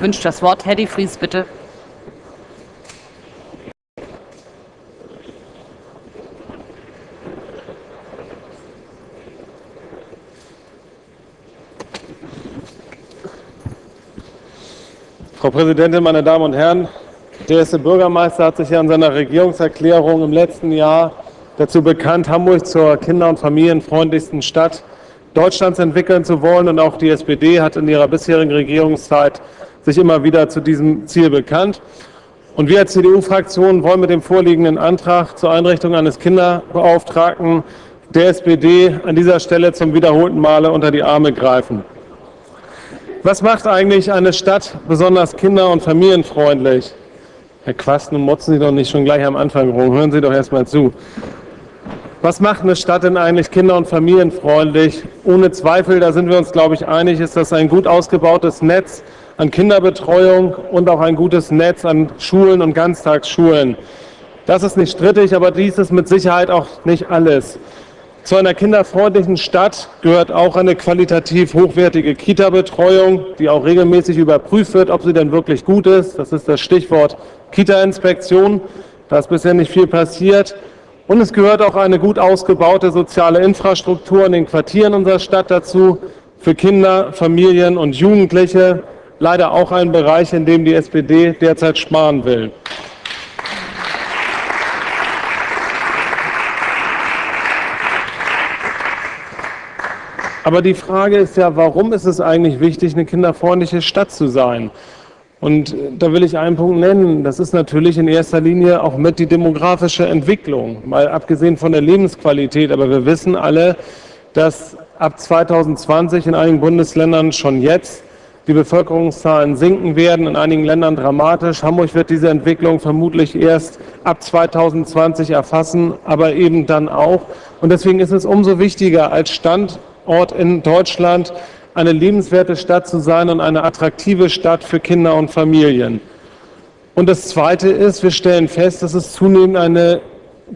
wünscht das Wort. Herr de Vries, bitte. Frau Präsidentin, meine Damen und Herren! Der erste Bürgermeister hat sich ja in seiner Regierungserklärung im letzten Jahr dazu bekannt, Hamburg zur kinder- und familienfreundlichsten Stadt Deutschlands entwickeln zu wollen. Und auch die SPD hat in ihrer bisherigen Regierungszeit sich immer wieder zu diesem Ziel bekannt. Und wir als CDU-Fraktion wollen mit dem vorliegenden Antrag zur Einrichtung eines Kinderbeauftragten der SPD an dieser Stelle zum wiederholten Male unter die Arme greifen. Was macht eigentlich eine Stadt besonders kinder- und familienfreundlich? Herr Quast, nun motzen Sie doch nicht schon gleich am Anfang rum. Hören Sie doch erst mal zu. Was macht eine Stadt denn eigentlich kinder- und familienfreundlich? Ohne Zweifel, da sind wir uns, glaube ich, einig, ist das ein gut ausgebautes Netz an Kinderbetreuung und auch ein gutes Netz an Schulen und Ganztagsschulen. Das ist nicht strittig, aber dies ist mit Sicherheit auch nicht alles. Zu einer kinderfreundlichen Stadt gehört auch eine qualitativ hochwertige Kita-Betreuung, die auch regelmäßig überprüft wird, ob sie denn wirklich gut ist. Das ist das Stichwort Kita-Inspektion. Da ist bisher nicht viel passiert. Und es gehört auch eine gut ausgebaute soziale Infrastruktur in den Quartieren unserer Stadt dazu, für Kinder, Familien und Jugendliche. Leider auch ein Bereich, in dem die SPD derzeit sparen will. Aber die Frage ist ja, warum ist es eigentlich wichtig, eine kinderfreundliche Stadt zu sein? Und da will ich einen Punkt nennen. Das ist natürlich in erster Linie auch mit die demografische Entwicklung, mal abgesehen von der Lebensqualität. Aber wir wissen alle, dass ab 2020 in einigen Bundesländern schon jetzt die Bevölkerungszahlen sinken werden, in einigen Ländern dramatisch. Hamburg wird diese Entwicklung vermutlich erst ab 2020 erfassen, aber eben dann auch. Und deswegen ist es umso wichtiger als Stand Ort in Deutschland eine lebenswerte Stadt zu sein und eine attraktive Stadt für Kinder und Familien. Und das Zweite ist, wir stellen fest, dass es zunehmend eine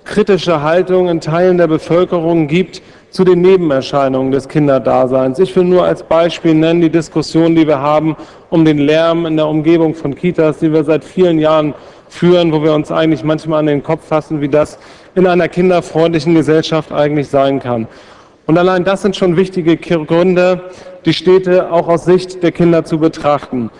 kritische Haltung in Teilen der Bevölkerung gibt zu den Nebenerscheinungen des Kinderdaseins. Ich will nur als Beispiel nennen die Diskussion, die wir haben um den Lärm in der Umgebung von Kitas, die wir seit vielen Jahren führen, wo wir uns eigentlich manchmal an den Kopf fassen, wie das in einer kinderfreundlichen Gesellschaft eigentlich sein kann. Und allein das sind schon wichtige Gründe, die Städte auch aus Sicht der Kinder zu betrachten.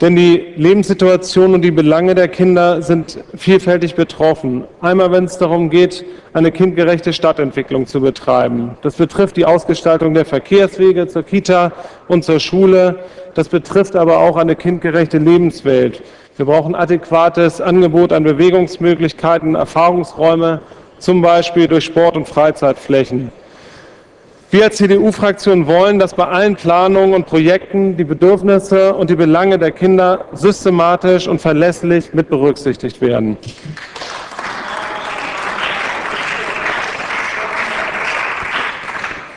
Denn die Lebenssituation und die Belange der Kinder sind vielfältig betroffen. Einmal, wenn es darum geht, eine kindgerechte Stadtentwicklung zu betreiben. Das betrifft die Ausgestaltung der Verkehrswege zur Kita und zur Schule. Das betrifft aber auch eine kindgerechte Lebenswelt. Wir brauchen adäquates Angebot an Bewegungsmöglichkeiten, Erfahrungsräume, zum Beispiel durch Sport- und Freizeitflächen. Wir als CDU-Fraktion wollen, dass bei allen Planungen und Projekten die Bedürfnisse und die Belange der Kinder systematisch und verlässlich mit berücksichtigt werden.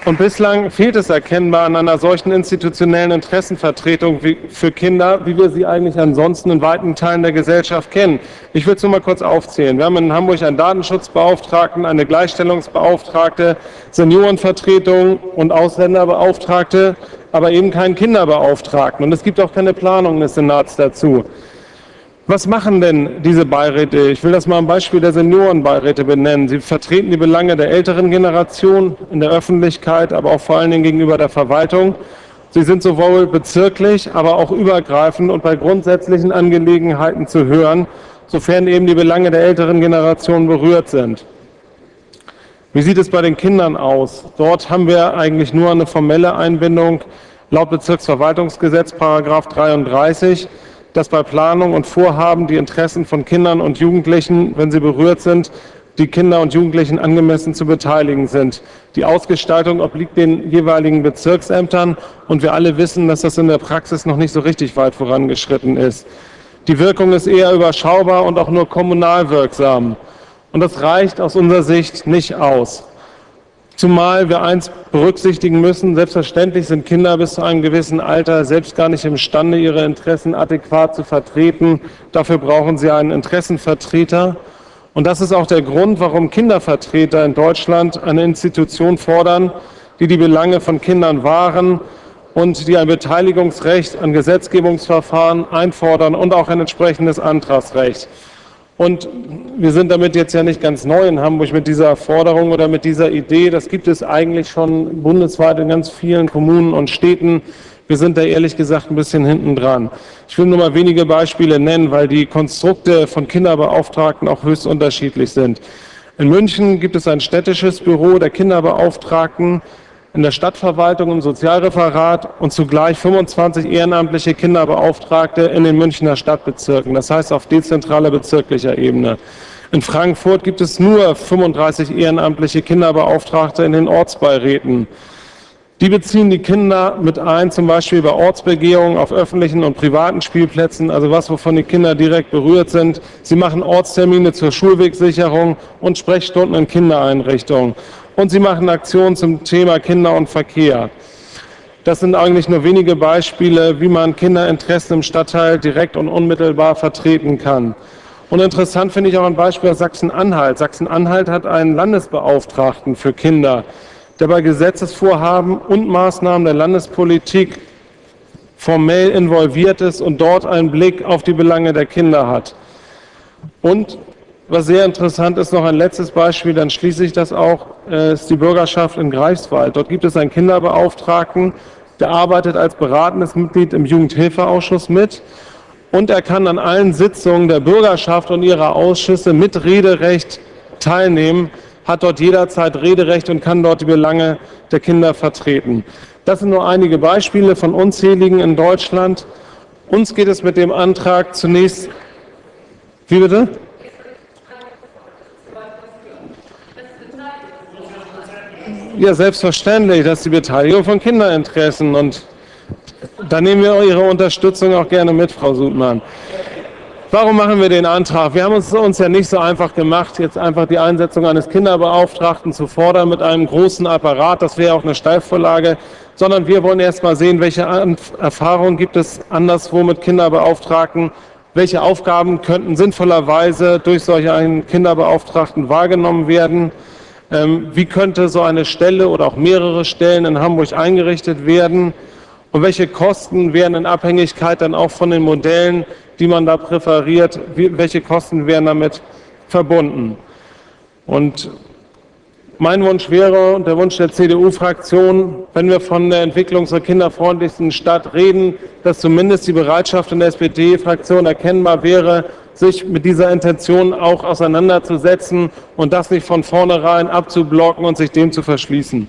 Und bislang fehlt es erkennbar an einer solchen institutionellen Interessenvertretung für Kinder, wie wir sie eigentlich ansonsten in weiten Teilen der Gesellschaft kennen. Ich will es nur mal kurz aufzählen. Wir haben in Hamburg einen Datenschutzbeauftragten, eine Gleichstellungsbeauftragte, Seniorenvertretung und Ausländerbeauftragte, aber eben keinen Kinderbeauftragten. Und es gibt auch keine Planung des Senats dazu. Was machen denn diese Beiräte? Ich will das mal am Beispiel der Seniorenbeiräte benennen. Sie vertreten die Belange der älteren Generation in der Öffentlichkeit, aber auch vor allen Dingen gegenüber der Verwaltung. Sie sind sowohl bezirklich, aber auch übergreifend und bei grundsätzlichen Angelegenheiten zu hören, sofern eben die Belange der älteren Generation berührt sind. Wie sieht es bei den Kindern aus? Dort haben wir eigentlich nur eine formelle Einbindung laut Bezirksverwaltungsgesetz, Paragraph 33 dass bei Planung und Vorhaben die Interessen von Kindern und Jugendlichen, wenn sie berührt sind, die Kinder und Jugendlichen angemessen zu beteiligen sind. Die Ausgestaltung obliegt den jeweiligen Bezirksämtern und wir alle wissen, dass das in der Praxis noch nicht so richtig weit vorangeschritten ist. Die Wirkung ist eher überschaubar und auch nur kommunal wirksam. Und das reicht aus unserer Sicht nicht aus. Zumal wir eins berücksichtigen müssen, selbstverständlich sind Kinder bis zu einem gewissen Alter selbst gar nicht imstande, ihre Interessen adäquat zu vertreten. Dafür brauchen sie einen Interessenvertreter. Und das ist auch der Grund, warum Kindervertreter in Deutschland eine Institution fordern, die die Belange von Kindern wahren und die ein Beteiligungsrecht an Gesetzgebungsverfahren einfordern und auch ein entsprechendes Antragsrecht. Und wir sind damit jetzt ja nicht ganz neu in Hamburg mit dieser Forderung oder mit dieser Idee. Das gibt es eigentlich schon bundesweit in ganz vielen Kommunen und Städten. Wir sind da ehrlich gesagt ein bisschen hinten dran. Ich will nur mal wenige Beispiele nennen, weil die Konstrukte von Kinderbeauftragten auch höchst unterschiedlich sind. In München gibt es ein städtisches Büro der Kinderbeauftragten, in der Stadtverwaltung im Sozialreferat und zugleich 25 ehrenamtliche Kinderbeauftragte in den Münchner Stadtbezirken, das heißt auf dezentraler bezirklicher Ebene. In Frankfurt gibt es nur 35 ehrenamtliche Kinderbeauftragte in den Ortsbeiräten. Die beziehen die Kinder mit ein, zum Beispiel bei Ortsbegehungen auf öffentlichen und privaten Spielplätzen, also was, wovon die Kinder direkt berührt sind. Sie machen Ortstermine zur Schulwegsicherung und Sprechstunden in Kindereinrichtungen und sie machen Aktionen zum Thema Kinder und Verkehr. Das sind eigentlich nur wenige Beispiele, wie man Kinderinteressen im Stadtteil direkt und unmittelbar vertreten kann. Und interessant finde ich auch ein Beispiel aus Sachsen-Anhalt. Sachsen-Anhalt hat einen Landesbeauftragten für Kinder, der bei Gesetzesvorhaben und Maßnahmen der Landespolitik formell involviert ist und dort einen Blick auf die Belange der Kinder hat. Und was sehr interessant ist, noch ein letztes Beispiel, dann schließe ich das auch, äh, ist die Bürgerschaft in Greifswald. Dort gibt es einen Kinderbeauftragten, der arbeitet als beratendes Mitglied im Jugendhilfeausschuss mit und er kann an allen Sitzungen der Bürgerschaft und ihrer Ausschüsse mit Rederecht teilnehmen, hat dort jederzeit Rederecht und kann dort die Belange der Kinder vertreten. Das sind nur einige Beispiele von unzähligen in Deutschland. Uns geht es mit dem Antrag zunächst, wie bitte? Ja, selbstverständlich, dass die Beteiligung von Kinderinteressen und da nehmen wir Ihre Unterstützung auch gerne mit, Frau Sudmann. Warum machen wir den Antrag? Wir haben es uns ja nicht so einfach gemacht, jetzt einfach die Einsetzung eines Kinderbeauftragten zu fordern mit einem großen Apparat, das wäre auch eine Steilvorlage, sondern wir wollen erst mal sehen, welche Erfahrungen gibt es anderswo mit Kinderbeauftragten, welche Aufgaben könnten sinnvollerweise durch solch einen Kinderbeauftragten wahrgenommen werden. Ähm, wie könnte so eine Stelle oder auch mehrere Stellen in Hamburg eingerichtet werden und welche Kosten wären in Abhängigkeit dann auch von den Modellen, die man da präferiert, welche Kosten wären damit verbunden. Und mein Wunsch wäre und der Wunsch der CDU-Fraktion, wenn wir von der Entwicklung zur kinderfreundlichsten Stadt reden, dass zumindest die Bereitschaft in der SPD-Fraktion erkennbar wäre, sich mit dieser Intention auch auseinanderzusetzen und das nicht von vornherein abzublocken und sich dem zu verschließen.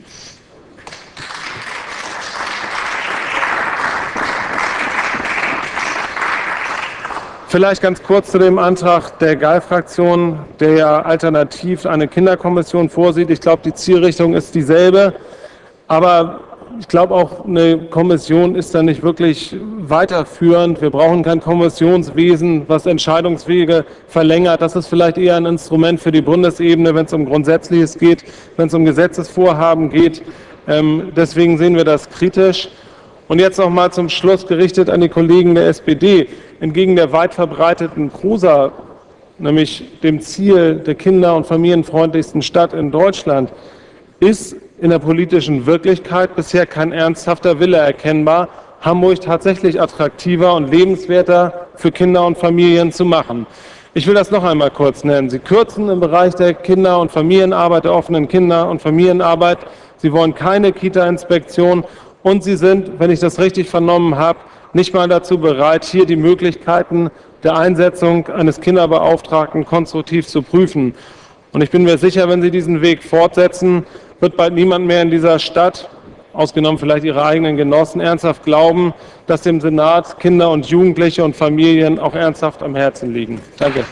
Vielleicht ganz kurz zu dem Antrag der GAL-Fraktion, der ja alternativ eine Kinderkommission vorsieht. Ich glaube, die Zielrichtung ist dieselbe, aber ich glaube auch, eine Kommission ist da nicht wirklich weiterführend. Wir brauchen kein Kommissionswesen, was Entscheidungswege verlängert. Das ist vielleicht eher ein Instrument für die Bundesebene, wenn es um Grundsätzliches geht, wenn es um Gesetzesvorhaben geht. Ähm, deswegen sehen wir das kritisch. Und jetzt noch mal zum Schluss gerichtet an die Kollegen der SPD. Entgegen der weit verbreiteten Prosa, nämlich dem Ziel der kinder- und familienfreundlichsten Stadt in Deutschland, ist in der politischen Wirklichkeit bisher kein ernsthafter Wille erkennbar, Hamburg tatsächlich attraktiver und lebenswerter für Kinder und Familien zu machen. Ich will das noch einmal kurz nennen. Sie kürzen im Bereich der Kinder- und Familienarbeit, der offenen Kinder- und Familienarbeit. Sie wollen keine Kita-Inspektion und Sie sind, wenn ich das richtig vernommen habe, nicht mal dazu bereit, hier die Möglichkeiten der Einsetzung eines Kinderbeauftragten konstruktiv zu prüfen. Und ich bin mir sicher, wenn Sie diesen Weg fortsetzen, wird bald niemand mehr in dieser Stadt, ausgenommen vielleicht Ihre eigenen Genossen, ernsthaft glauben, dass dem Senat Kinder und Jugendliche und Familien auch ernsthaft am Herzen liegen. Danke.